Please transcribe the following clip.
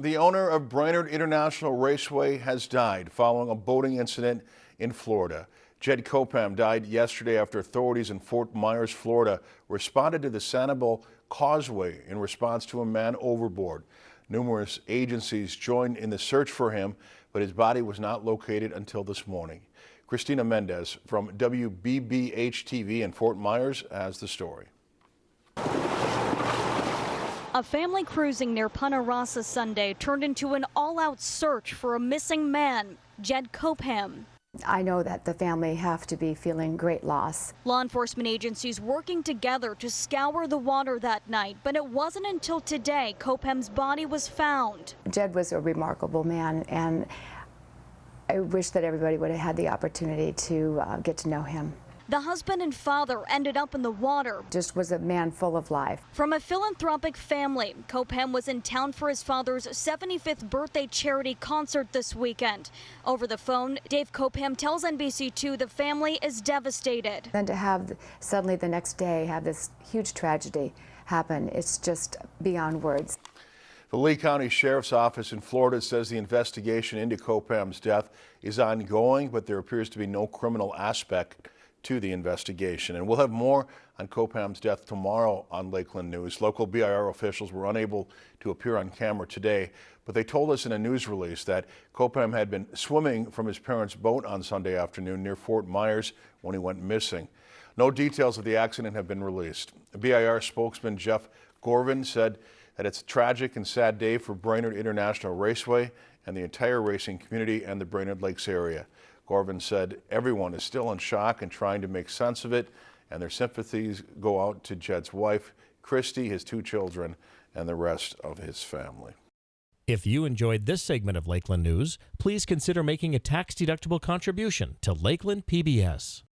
The owner of Brainerd International Raceway has died following a boating incident in Florida. Jed Copham died yesterday after authorities in Fort Myers, Florida responded to the Sanibel Causeway in response to a man overboard. Numerous agencies joined in the search for him, but his body was not located until this morning. Christina Mendez from WBBH TV in Fort Myers has the story. A family cruising near Punta Rassa Sunday turned into an all-out search for a missing man, Jed Copham. I know that the family have to be feeling great loss. Law enforcement agencies working together to scour the water that night, but it wasn't until today Copham's body was found. Jed was a remarkable man, and I wish that everybody would have had the opportunity to uh, get to know him. The husband and father ended up in the water. Just was a man full of life. From a philanthropic family, Copham was in town for his father's 75th birthday charity concert this weekend. Over the phone, Dave Copham tells NBC2 the family is devastated. Then to have suddenly the next day have this huge tragedy happen, it's just beyond words. The Lee County Sheriff's Office in Florida says the investigation into Copham's death is ongoing, but there appears to be no criminal aspect to the investigation. And we'll have more on Copham's death tomorrow on Lakeland News. Local BIR officials were unable to appear on camera today, but they told us in a news release that Copham had been swimming from his parents' boat on Sunday afternoon near Fort Myers when he went missing. No details of the accident have been released. BIR spokesman Jeff Gorvin said that it's a tragic and sad day for Brainerd International Raceway and the entire racing community and the Brainerd Lakes area. Gorvin said everyone is still in shock and trying to make sense of it, and their sympathies go out to Jed's wife, Christy, his two children, and the rest of his family. If you enjoyed this segment of Lakeland News, please consider making a tax-deductible contribution to Lakeland PBS.